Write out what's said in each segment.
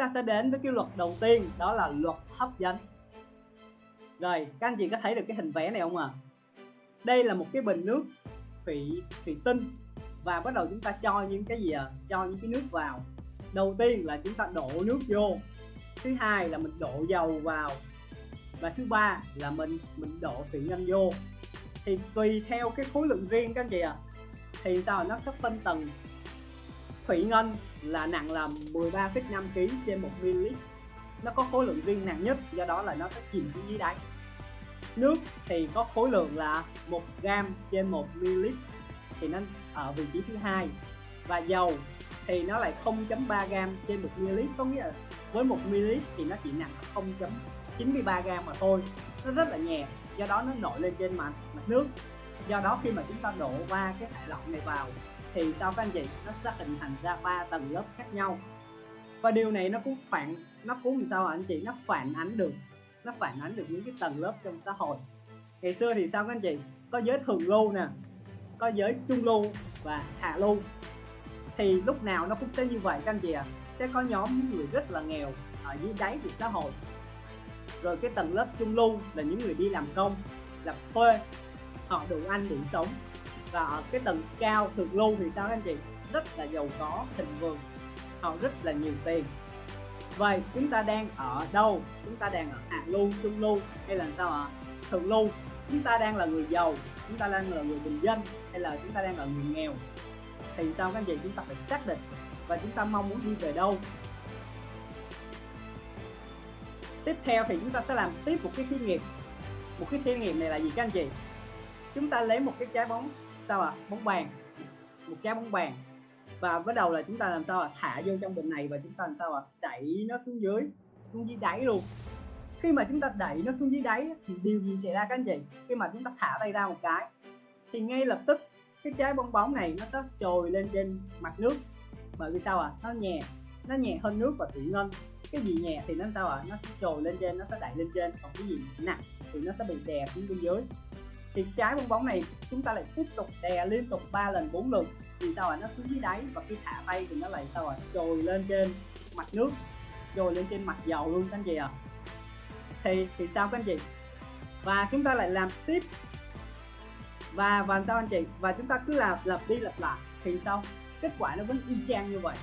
ta sẽ đến với cái luật đầu tiên đó là luật hấp dẫn. Rồi các anh chị có thấy được cái hình vẽ này không ạ? À? đây là một cái bình nước thủy thủy tinh. Và bắt đầu chúng ta cho những cái gì à? cho những cái nước vào. Đầu tiên là chúng ta đổ nước vô. Thứ hai là mình đổ dầu vào. Và thứ ba là mình mình đổ thủy ngân vô. Thì tùy theo cái khối lượng riêng các anh chị ạ à, thì sao? Nó sẽ phân tầng thủy ngân là nặng là 13,5 kg trên 1 ml. Nó có khối lượng riêng nặng nhất do đó là nó sẽ chìm xuống dưới đáy. Nước thì có khối lượng là 1 gram trên 1 ml thì nó ở vị trí thứ hai. Và dầu thì nó lại 0.3 gram trên 1 ml có nghĩa là với 1 ml thì nó chỉ nặng 0.93 gram mà thôi. Nó rất là nhẹ do đó nó nổi lên trên mặt mặt nước. Do đó khi mà chúng ta đổ qua cái thải lỏng này vào thì sao các anh chị, nó sẽ hình thành ra ba tầng lớp khác nhau. Và điều này nó cũng phản, nó cũng làm sao anh chị? Nó phản ánh được, nó phản ánh được những cái tầng lớp trong xã hội. Ngày xưa thì sao các anh chị? Có giới thường lưu nè, có giới trung lưu và hạ lưu. Thì lúc nào nó cũng sẽ như vậy các anh chị ạ. À. sẽ có nhóm những người rất là nghèo ở dưới đáy của xã hội. Rồi cái tầng lớp trung lưu là những người đi làm công, làm thuê, họ đủ ăn, đủ sống và ở cái tầng cao thượng lưu thì sao anh chị? Rất là giàu có, thịnh vượng họ rất là nhiều tiền. Vậy chúng ta đang ở đâu? Chúng ta đang ở hạ lưu, trung lưu, hay là sao ạ? Thượng lưu. Chúng ta đang là người giàu, chúng ta đang là người bình dân, hay là chúng ta đang là người nghèo? Thì sao các anh chị? Chúng ta phải xác định và chúng ta mong muốn đi về đâu? Tiếp theo thì chúng ta sẽ làm tiếp một cái thí nghiệm. Một cái thí nghiệm này là gì các anh chị? Chúng ta lấy một cái trái bóng sao à bóng bàn. Một trái bóng bàn. Và bắt đầu là chúng ta làm sao à thả vô trong bình này và chúng ta làm sao à đẩy nó xuống dưới xuống dưới đáy luôn. Khi mà chúng ta đẩy nó xuống dưới đáy thì điều gì xảy ra các anh chị? Khi mà chúng ta thả tay ra một cái, thì ngay lập tức cái trái bong bóng này nó sẽ trồi lên trên mặt nước. Bởi vì sao à nó nhẹ nó nhẹ hơn nước và thủy ngân. Cái gì nhẹ thì nó sao à nó sẽ trồi lên trên, nó sẽ đẩy lên trên. Còn cái gì nặng thì nó sẽ bị đè xuống bên dưới thì trái bong bóng này chúng ta lại tiếp tục đè liên tục 3 lần 4 lần. Thì sao à nó xuống dưới đáy và khi thả tay thì nó lại sao à trồi lên trên mặt nước, trồi lên trên mặt dầu luôn các anh chị à thì thì sao các anh chị? Và chúng ta lại làm tiếp. Và và sao anh chị? Và chúng ta cứ làm lặp đi lặp lại. Thì sao? Kết quả nó vẫn y chang như vậy.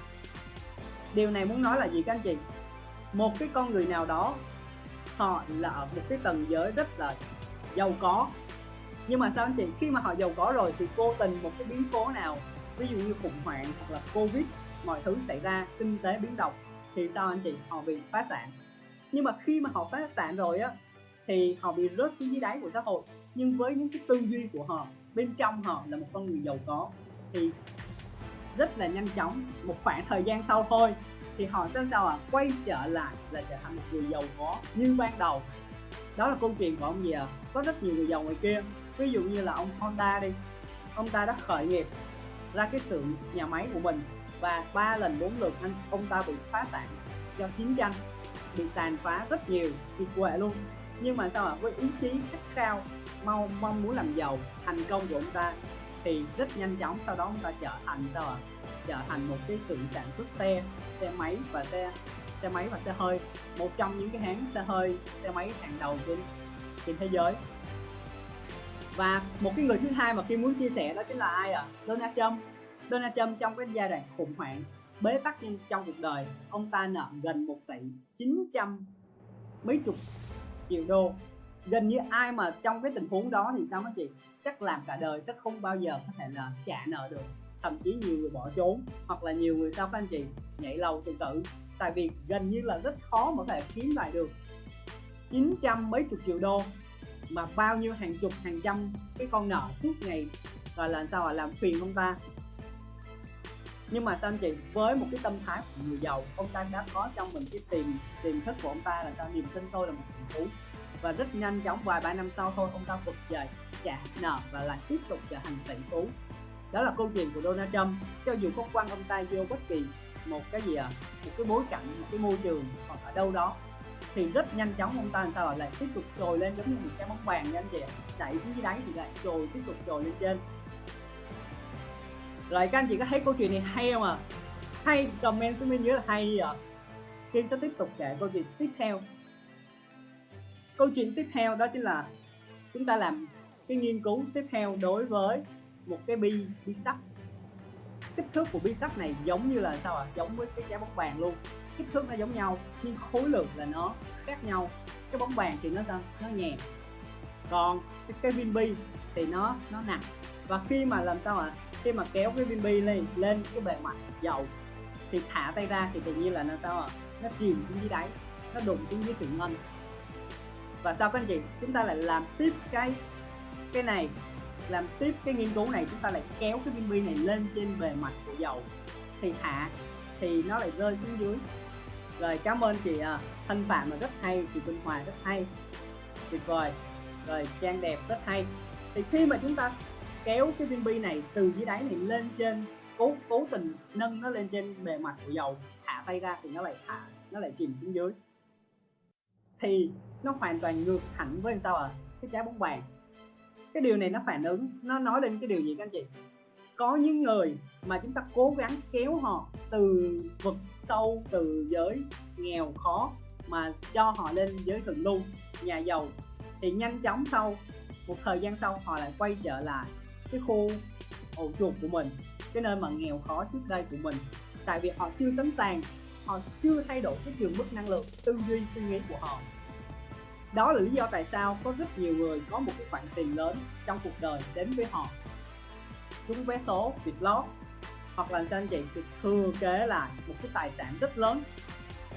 Điều này muốn nói là gì các anh chị? Một cái con người nào đó, họ là ở một cái tầng giới rất là giàu có nhưng mà sao anh chị, khi mà họ giàu có rồi thì vô tình một cái biến cố nào, ví dụ như khủng hoảng hoặc là covid, mọi thứ xảy ra, kinh tế biến động, thì sao anh chị? Họ bị phá sản. Nhưng mà khi mà họ phá sản rồi á, thì họ bị rớt xuống dưới đáy của xã hội. Nhưng với những cái tư duy của họ, bên trong họ là một con người giàu có, thì rất là nhanh chóng, một khoảng thời gian sau thôi, thì họ sẽ sao à quay trở lại là trở thành một người giàu có như ban đầu. Đó là câu chuyện của ông gì à có rất nhiều người giàu ngoài kia ví dụ như là ông Honda đi. Ông ta đã khởi nghiệp ra cái xưởng nhà máy của mình và ba lần bốn lượt anh, ông ta bị phá sản do chiến tranh, bị tàn phá rất nhiều kiệt quệ luôn. Nhưng mà sao ạ với ý chí khát khao, mau, mong muốn làm giàu, thành công của ông ta thì rất nhanh chóng, sau đó ông ta trở thành sao ạ? Trở thành một cái xưởng sản xuất xe xe máy và xe xe máy và xe hơi, một trong những cái hãng xe hơi, xe máy hàng đầu trên trên thế giới và một cái người thứ hai mà khi muốn chia sẻ đó chính là ai ạ? À? Donald Trump. Donald Trump trong cái giai đoạn khủng hoảng, bế tắc trong cuộc đời, ông ta nợ gần 1 tỷ 900 mấy chục triệu đô. Gần như ai mà trong cái tình huống đó thì sao các chị? Chắc làm cả đời sẽ không bao giờ có thể là trả nợ được. Thậm chí nhiều người bỏ trốn, hoặc là nhiều người sao các anh chị? Nhảy lầu tự tử. Tại vì gần như là rất khó mà có thể kiếm lại được 900 mấy chục triệu đô mà bao nhiêu hàng chục, hàng trăm cái con nợ suốt ngày rồi là sao à làm phiền ông ta. Nhưng mà sao anh chị, với một cái tâm thái của người giàu, ông ta đã có trong mình cái tiềm tiềm thức của ông ta là sao? Niềm tin tôi là một thành phú và rất nhanh chóng, vài ba năm sau thôi, ông ta vực dậy trả nợ và lại tiếp tục trở thành tỷ phú. Đó là câu chuyện của Donald Trump. Cho dù có quan ông ta vô bất kỳ một cái gì à một cái bối cảnh, một cái môi trường, hoặc ở đâu đó thì rất nhanh chóng ông ta làm sao lại tiếp tục trồi lên giống như một cái bóng bàn nha anh chị đẩy xuống dưới đáy thì lại trồi, tiếp tục trồi lên trên. Rồi các anh chị có thấy câu chuyện này hay không à hay, comment xuống bên dưới là hay à Kiên sẽ tiếp tục kể câu chuyện tiếp theo. Câu chuyện tiếp theo đó chính là chúng ta làm cái nghiên cứu tiếp theo đối với một cái bi bi sắt. Kích thước của bi sắt này giống như là sao ạ? À? giống với cái trái bóng bàn luôn kích thước nó giống nhau nhưng khối lượng là nó khác nhau. Cái bóng bàn thì nó nó nhẹ. Còn cái, cái viên bi thì nó nó nặng. Và khi mà làm sao ạ? À? khi mà kéo cái viên bi lên lên cái bề mặt dầu thì thả tay ra thì tự nhiên là nó sao ạ? À? nó chìm xuống dưới đáy nó đụng xuống dưới thủy ngân. Và sau các anh chị? Chúng ta lại làm tiếp cái cái này làm tiếp cái nghiên cứu này chúng ta lại kéo cái viên bi này lên trên bề mặt của dầu. Thì thả thì nó lại rơi xuống dưới rồi, cảm ơn chị à, thanh phạm là rất hay, chị Quỳnh Hòa rất hay. Tuyệt vời. Rồi, trang đẹp rất hay. Thì khi mà chúng ta kéo cái viên bi này từ dưới đáy này lên trên, cố cố tình nâng nó lên trên bề mặt của dầu, thả tay ra thì nó lại thả, nó lại chìm xuống dưới. Thì nó hoàn toàn ngược hẳn với sao à cái trái bóng bàn. Cái điều này nó phản ứng, nó nói lên cái điều gì các anh chị? Có những người mà chúng ta cố gắng kéo họ từ vực sâu từ giới nghèo khó mà cho họ lên giới thượng lưu, nhà giàu, thì nhanh chóng sau, một thời gian sau họ lại quay trở lại cái khu ổ chuột của mình, cái nơi mà nghèo khó trước đây của mình. Tại vì họ chưa sẵn sàng, họ chưa thay đổi cái trường mức năng lượng tư duy suy nghĩ của họ. Đó là lý do tại sao có rất nhiều người có một cái khoản tiền lớn trong cuộc đời đến với họ. Trúng vé số, việc lót hoặc là cho anh chị thừa kế lại một cái tài sản rất lớn.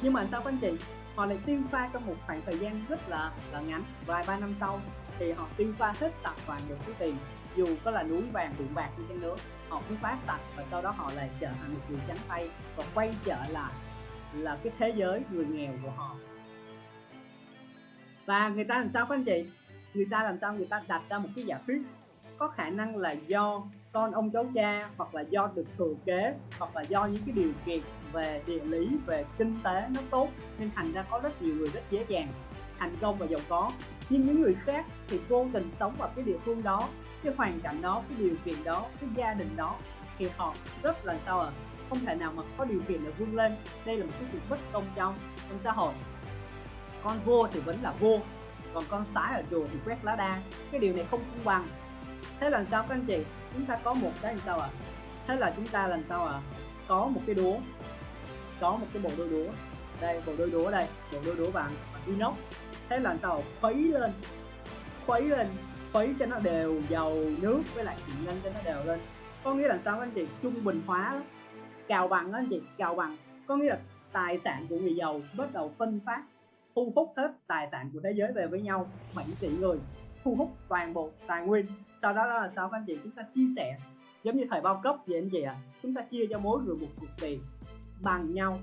Nhưng mà sao anh chị? Họ lại tiêu pha trong một khoảng thời gian rất là là ngắn, vài ba năm sau, thì họ tiêu pha hết sạch toàn được cái tiền, dù có là núi vàng tượng bạc như chăng nữa, họ cũng phá sạch và sau đó họ lại trở thành một người trắng tay và quay trở lại là cái thế giới người nghèo của họ. Và người ta làm sao các anh chị? Người ta làm sao? Người ta đặt ra một cái giả thuyết có khả năng là do con ông cháu cha hoặc là do được thừa kế hoặc là do những cái điều kiện về địa lý, về kinh tế nó tốt. Nên thành ra có rất nhiều người rất dễ dàng, thành công và giàu có. Nhưng những người khác thì vô tình sống ở cái địa phương đó, cái hoàn cảnh đó, cái điều kiện đó, cái gia đình đó. Thì họ rất là sao à không thể nào mà có điều kiện để vươn lên. Đây là một cái sự bất công trong trong xã hội. Con vua thì vẫn là vua, còn con sái ở chùa thì quét lá đa. Cái điều này không công bằng thế làm sao các anh chị, chúng ta có một cái làm sao ạ? À? thế là chúng ta làm sao ạ? À? có một cái đũa. Có một cái bộ đôi đũa. Đây, bộ đôi đũa đây, bộ đôi đũa bằng inox. Thế là sao? Khuấy lên. Khuấy lên. Khuấy cho nó đều dầu nước với lại thịt nhanh cho nó đều lên. Có nghĩa là sao anh chị? Trung bình hóa đó. cào bằng đó anh chị, cào bằng. Có nghĩa là tài sản của người giàu bắt đầu phân phát, thu hút hết tài sản của thế giới về với nhau 7 tỷ người thu hút toàn bộ tài nguyên. Sau đó là sao các anh chị chúng ta chia sẻ, giống như thời bao cấp vậy anh chị ạ. À? chúng ta chia cho mỗi người một cục tiền bằng nhau.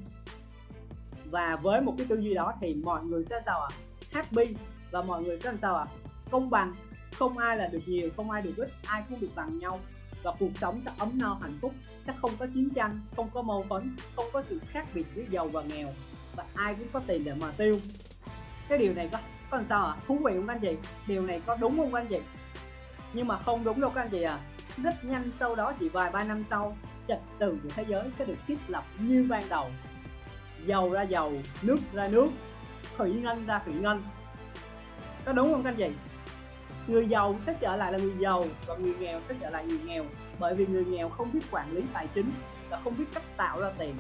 Và với một cái tư duy đó thì mọi người sẽ sao ạ? À? happy. Và mọi người sẽ sao ạ? À? công bằng. Không ai là được nhiều, không ai được ít, ai cũng được bằng nhau. Và cuộc sống sẽ ấm no, hạnh phúc. Sẽ không có chiến tranh, không có mâu thuẫn, không có sự khác biệt giữa giàu và nghèo. Và ai cũng có tiền để mà tiêu. Cái điều này có có sao ạ à? thú vị không anh chị? Điều này có đúng không anh chị? Nhưng mà không đúng đâu các anh chị à. Rất nhanh sau đó chỉ vài ba năm sau trật tự của thế giới sẽ được thiết lập như ban đầu. Dầu ra dầu, nước ra nước, thủy ngân ra thủy ngân. Có đúng không các anh chị? Người giàu sẽ trở lại là người giàu và người nghèo sẽ trở lại người nghèo. Bởi vì người nghèo không biết quản lý tài chính và không biết cách tạo ra tiền.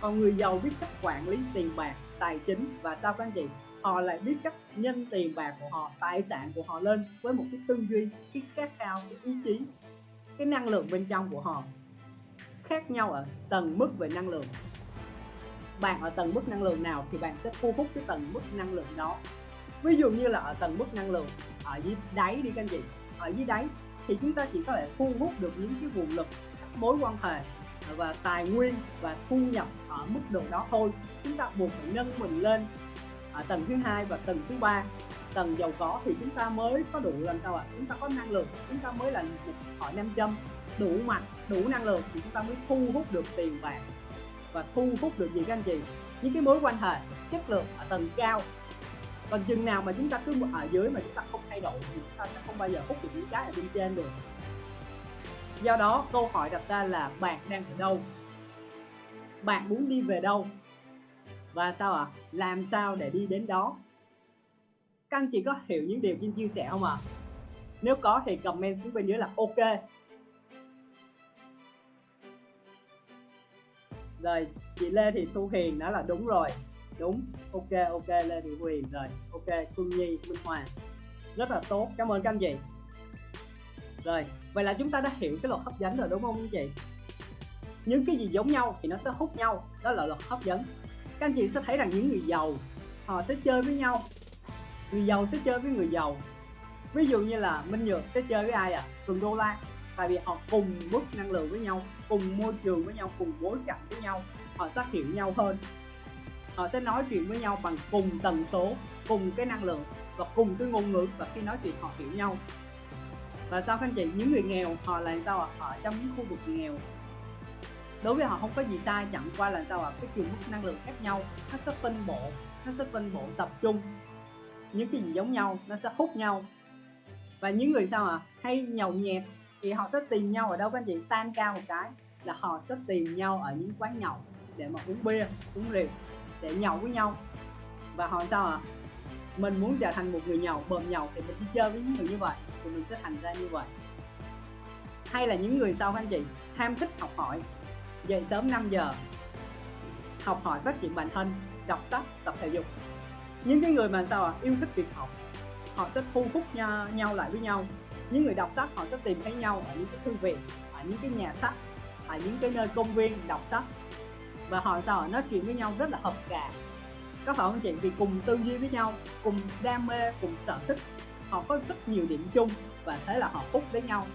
Còn người giàu biết cách quản lý tiền bạc, tài chính và sao các anh chị? Họ lại biết cách nhân tiền bạc của họ, tài sản của họ lên với một cái tư duy, cái khát khao, cái ý chí, cái năng lượng bên trong của họ. Khác nhau ở tầng mức về năng lượng. Bạn ở tầng mức năng lượng nào thì bạn sẽ thu hút cái tầng mức năng lượng đó. Ví dụ như là ở tầng mức năng lượng ở dưới đáy đi các anh chị. Ở dưới đáy thì chúng ta chỉ có thể thu hút được những cái nguồn lực, các mối quan hệ và tài nguyên và thu nhập ở mức độ đó thôi. Chúng ta buộc phải nâng mình lên ở tầng thứ hai và tầng thứ ba. Tầng giàu có thì chúng ta mới có đủ làm sao ạ? À? chúng ta có năng lượng, chúng ta mới là một hỏi nam châm. Đủ mạnh đủ năng lượng thì chúng ta mới thu hút được tiền bạc. Và thu hút được gì các anh chị? Những cái mối quan hệ, chất lượng ở tầng cao. Còn chừng nào mà chúng ta cứ ở dưới mà chúng ta không thay đổi thì chúng ta sẽ không bao giờ hút được những cái ở bên trên được. Do đó câu hỏi đặt ra là bạn đang ở đâu? Bạn muốn đi về đâu? Và sao ạ? À? làm sao để đi đến đó? Các anh chị có hiểu những điều Trinh chia sẻ không ạ? À? nếu có thì comment xuống bên dưới là ok. Rồi, chị Lê thì Thu Hiền đó là đúng rồi. Đúng. Ok ok, Lê Thị Thu Hiền rồi, ok, Phương Nhi, Minh Hòa rất là tốt. Cảm ơn các anh chị. Rồi, vậy là chúng ta đã hiểu cái luật hấp dẫn rồi, đúng không anh chị? Những cái gì giống nhau thì nó sẽ hút nhau. Đó là luật hấp dẫn các anh chị sẽ thấy rằng những người giàu, họ sẽ chơi với nhau. Người giàu sẽ chơi với người giàu. Ví dụ như là Minh Nhược sẽ chơi với ai à Cường Đô La tại vì họ cùng mức năng lượng với nhau, cùng môi trường với nhau, cùng bối cảnh với nhau. Họ sẽ hiểu nhau hơn. Họ sẽ nói chuyện với nhau bằng cùng tần số, cùng cái năng lượng và cùng cái ngôn ngữ. Và khi nói chuyện, họ hiểu nhau. Và sao các anh chị? Những người nghèo, họ làm sao ạ? À? họ trong những khu vực nghèo đối với họ không có gì sai chẳng qua là sao ạ? À? cái chiều mức năng lượng khác nhau, nó sẽ phân bổ nó sẽ phân bổ tập trung. Những cái gì giống nhau, nó sẽ hút nhau. Và những người sao à hay nhậu nhẹt, thì họ sẽ tìm nhau ở đâu các anh chị? Tan cao một cái, là họ sẽ tìm nhau ở những quán nhậu để mà uống bia, uống rượu, để nhậu với nhau. Và họ sao à mình muốn trở thành một người nhậu bờm nhậu thì mình đi chơi với những người như vậy, thì mình sẽ thành ra như vậy. Hay là những người sau các anh chị? Ham thích học hỏi dậy sớm 5 giờ. Học hỏi phát triển bản thân đọc sách tập thể dục. Những cái người mà sao à yêu thích việc học. Họ sẽ thu hút nhau, nhau lại với nhau. Những người đọc sách họ sẽ tìm thấy nhau ở những cái thư viện ở những cái nhà sách ở những cái nơi công viên đọc sách. Và họ sao à nói chuyện với nhau rất là hợp cả có phải không chị? Vì cùng tư duy với nhau cùng đam mê cùng sở thích. Họ có rất nhiều điểm chung và thế là họ hút với nhau.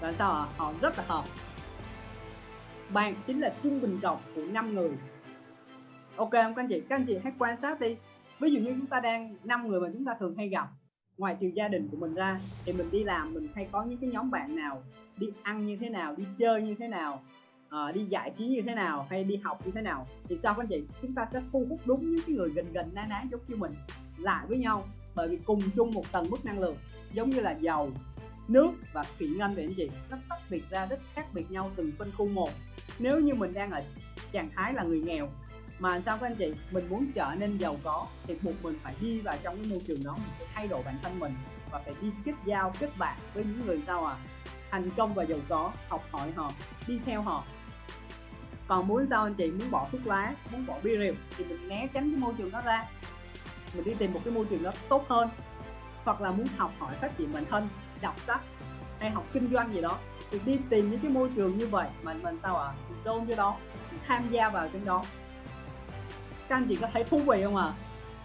Và sao à họ rất là hợp bạn chính là trung bình cộng của 5 người. Ok không các anh chị các anh chị hãy quan sát đi. Ví dụ như chúng ta đang năm người mà chúng ta thường hay gặp ngoài trừ gia đình của mình ra thì mình đi làm mình hay có những cái nhóm bạn nào đi ăn như thế nào đi chơi như thế nào uh, đi giải trí như thế nào hay đi học như thế nào thì sao các anh chị? Chúng ta sẽ thu hút đúng những cái người gần gần ná ná giống như mình lại với nhau bởi vì cùng chung một tầng mức năng lượng giống như là dầu nước và thủy ngân vậy anh chị. Nó tách biệt ra rất khác biệt nhau từng phân khu một nếu như mình đang ở trạng thái là người nghèo, mà sao các anh chị, mình muốn trở nên giàu có thì buộc mình phải đi vào trong cái môi trường đó, mình phải thay đổi bản thân mình và phải đi kết giao, kết bạn với những người sao à thành công và giàu có, học hỏi họ, đi theo họ. Còn muốn sao anh chị, muốn bỏ thuốc lá, muốn bỏ bia rượu thì mình né tránh cái môi trường đó ra. Mình đi tìm một cái môi trường đó tốt hơn, hoặc là muốn học hỏi phát triển bản thân, đọc sách, hay học kinh doanh gì đó thì đi tìm những cái môi trường như vậy mình mình sao à mình chôn cho đó mình tham gia vào trong đó. Các anh chị có thấy thú vị không ạ? À?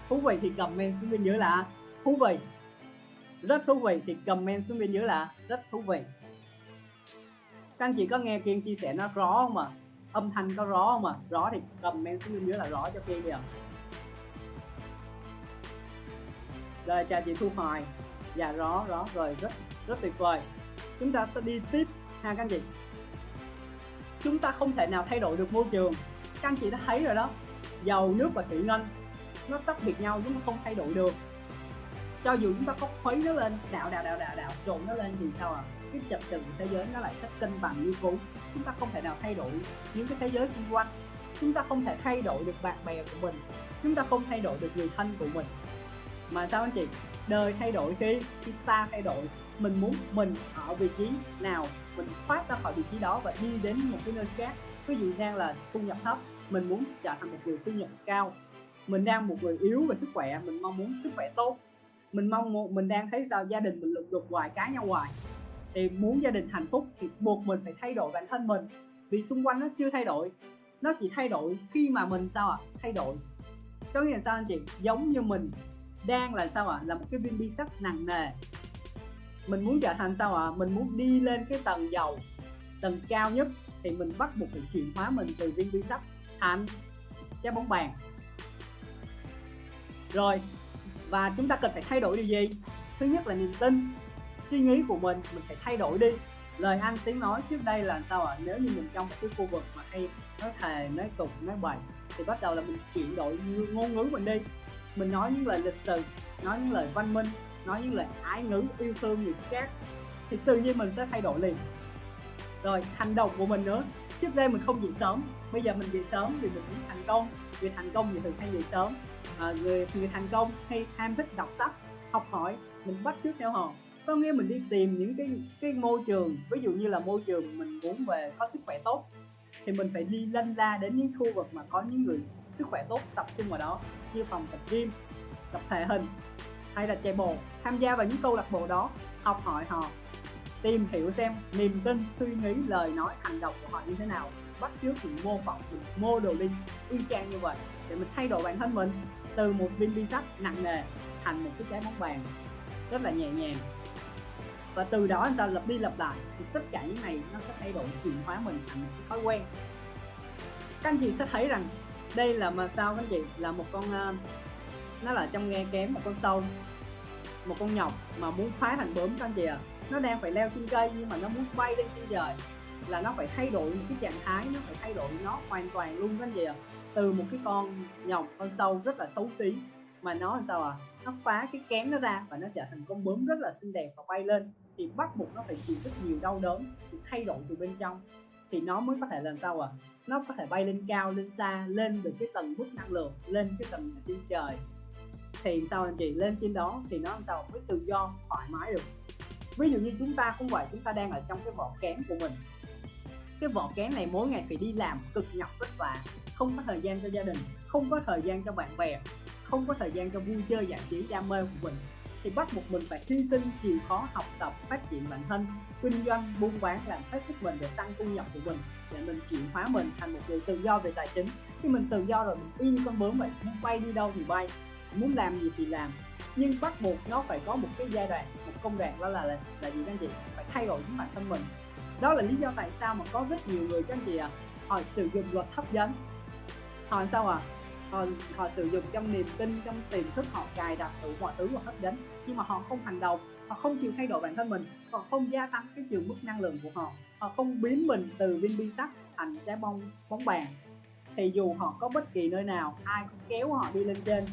thú vị thì comment xuống bên dưới là thú vị. Rất thú vị thì comment xuống bên dưới là rất thú vị. Các anh chị có nghe kiên chia sẻ nó rõ không ạ? À? âm thanh có rõ không ạ? À? rõ thì comment xuống bên dưới là rõ cho kiên đi ạ. Rồi, chào chị thu hoài. Dạ rõ rõ. Rồi, rất rất tuyệt vời. Chúng ta sẽ đi tiếp ha các anh chị. Chúng ta không thể nào thay đổi được môi trường. Các anh chị đã thấy rồi đó. Dầu, nước và thủy ngân, nó tách biệt nhau chúng ta không thay đổi được. Cho dù chúng ta có khuấy nó lên đạo đạo đạo đạo đạo trộn nó lên thì sao à cái trật tự thế giới nó lại sẽ cân bằng như cũ. Chúng ta không thể nào thay đổi những cái thế giới xung quanh. Chúng ta không thể thay đổi được bạn bè của mình. Chúng ta không thay đổi được người thân của mình. Mà sao anh chị? Đời thay đổi khi khi ta thay đổi mình muốn mình ở vị trí nào, mình thoát ra khỏi vị trí đó và đi đến một cái nơi khác. Ví dụ đang là thu nhập thấp, mình muốn trở thành một người thu nhập cao. Mình đang một người yếu về sức khỏe, mình mong muốn sức khỏe tốt. Mình mong mình đang thấy sao gia đình mình lục đục hoài, cá nhau hoài. Thì muốn gia đình hạnh phúc thì buộc mình phải thay đổi bản thân mình. Vì xung quanh nó chưa thay đổi. Nó chỉ thay đổi khi mà mình sao ạ? À? thay đổi. Có nghĩa là sao anh chị? Giống như mình đang là sao ạ? À? là một cái viên bi sắt nặng nề mình muốn trở thành sao ạ à? mình muốn đi lên cái tầng giàu, tầng cao nhất thì mình bắt buộc phải chuyển hóa mình từ viên bi sắt thành trái bóng bàn rồi và chúng ta cần phải thay đổi điều gì thứ nhất là niềm tin suy nghĩ của mình mình phải thay đổi đi lời ăn tiếng nói trước đây là sao ạ à? nếu như mình trong cái khu vực mà hay nói thề nói tục nói bậy thì bắt đầu là mình chuyển đổi ngôn ngữ mình đi mình nói những lời lịch sự nói những lời văn minh nói những lời ái ngữ yêu thương người khác thì tự nhiên mình sẽ thay đổi liền. Rồi hành động của mình nữa. Trước đây mình không dậy sớm bây giờ mình dậy sớm thì mình cũng thành công. Người thành công thì thường hay dậy sớm. À, người người thành công hay ham thích đọc sách học hỏi mình bắt chước theo họ. Có nghĩa mình đi tìm những cái cái môi trường ví dụ như là môi trường mình muốn về có sức khỏe tốt thì mình phải đi lân la đến những khu vực mà có những người sức khỏe tốt tập trung vào đó như phòng tập gym tập thể hình hay là chạy bộ tham gia vào những câu lạc bộ đó học hỏi họ tìm hiểu xem niềm tin suy nghĩ lời nói hành động của họ như thế nào bắt chước mình mô phỏng mình mô đồ linh y chang như vậy để mình thay đổi bản thân mình từ một viên bi sắt nặng nề thành một cái trái bóng bàn rất là nhẹ nhàng. Và từ đó anh ta lặp đi lặp lại thì tất cả những này nó sẽ thay đổi chuyển hóa mình thành một cái thói quen. Các anh chị sẽ thấy rằng đây là mà sao các anh chị? Là một con uh, nó là trong nghe kém một con sâu một con nhọc mà muốn phá thành bướm các anh chị ạ. À. nó đang phải leo trên cây nhưng mà nó muốn bay lên trên trời. Là nó phải thay đổi một cái trạng thái, nó phải thay đổi nó hoàn toàn luôn các anh chị ạ. À. từ một cái con nhọc, con sâu rất là xấu xí mà nó làm sao à nó phá cái kén nó ra và nó trở thành con bướm rất là xinh đẹp và bay lên. Thì bắt buộc nó phải chịu rất nhiều đau đớn, sự thay đổi từ bên trong. Thì nó mới có thể làm sao à nó có thể bay lên cao, lên xa, lên được cái tầng mức năng lượng, lên cái tầng trên trời thì sao anh chị lên trên đó thì nó làm sao mới tự do, thoải mái được. Ví dụ như chúng ta cũng vậy chúng ta đang ở trong cái vỏ kén của mình. Cái vỏ kén này mỗi ngày phải đi làm cực nhọc vất vả, không có thời gian cho gia đình, không có thời gian cho bạn bè, không có thời gian cho vui chơi giải trí đam mê của mình. Thì bắt buộc mình phải hy sinh, chịu khó học tập, phát triển bản thân, kinh doanh, buôn bán, làm hết sức mình để tăng thu nhập của mình, để mình chuyển hóa mình thành một người tự do về tài chính. Khi mình tự do rồi, mình y như con bướm vậy muốn bay đi đâu thì bay muốn làm gì thì làm. Nhưng bắt buộc nó phải có một cái giai đoạn một công đoạn đó là là, là gì các anh chị? Phải thay đổi chính bản thân mình. Đó là lý do tại sao mà có rất nhiều người các anh chị ạ à, họ sử dụng luật hấp dẫn. Họ sao à họ, họ sử dụng trong niềm tin trong tiềm thức họ cài đặt đủ mọi thứ và hấp dẫn. Nhưng mà họ không hành động họ không chịu thay đổi bản thân mình. Họ không gia tăng cái trường mức năng lượng của họ. Họ không biến mình từ viên bi sắt thành trái bông bóng bàn. Thì dù họ có bất kỳ nơi nào ai cũng kéo họ đi lên trên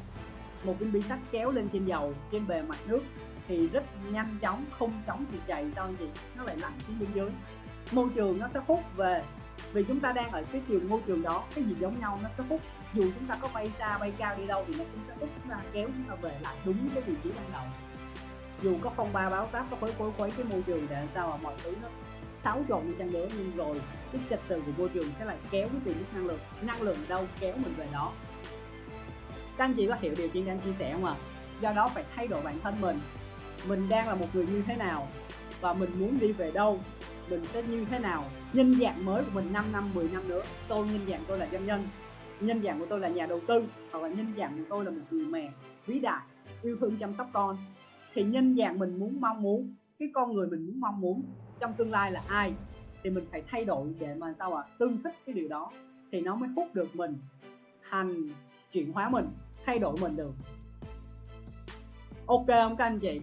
một viên bi sắt kéo lên trên dầu, trên bề mặt nước, thì rất nhanh chóng, không chóng thì chạy sao anh chị nó lại lặn xuống bên dưới. Môi trường nó sẽ hút về, vì chúng ta đang ở cái chiều môi trường đó, cái gì giống nhau nó sẽ hút. Dù chúng ta có bay xa, bay cao đi đâu thì nó cũng sẽ hút, chúng ta kéo chúng ta về lại đúng cái vị trí ban đầu. Dù có phong ba báo táp, có khuấy khuấy khuấy cái môi trường để làm sao mà mọi thứ nó xáo trộn đi chăng nữa, nhưng rồi cái trật tự của môi trường sẽ lại kéo cái tiềm năng lượng. Năng lượng đâu, kéo mình về đó các anh chị có hiểu điều chị đang chia sẻ không ạ? À? do đó phải thay đổi bản thân mình. Mình đang là một người như thế nào và mình muốn đi về đâu, mình sẽ như thế nào? Nhân dạng mới của mình 5 năm 10 năm nữa, tôi nhân dạng tôi là doanh nhân. Nhân dạng của tôi là nhà đầu tư hoặc là nhân dạng của tôi là một người mẹ vĩ đại, yêu thương chăm sóc con. Thì nhân dạng mình muốn mong muốn, cái con người mình muốn mong muốn trong tương lai là ai? Thì mình phải thay đổi để mà sao ạ? À? tương thích cái điều đó thì nó mới hút được mình, thành chuyển hóa mình thay đổi mình được. Ok không các anh chị?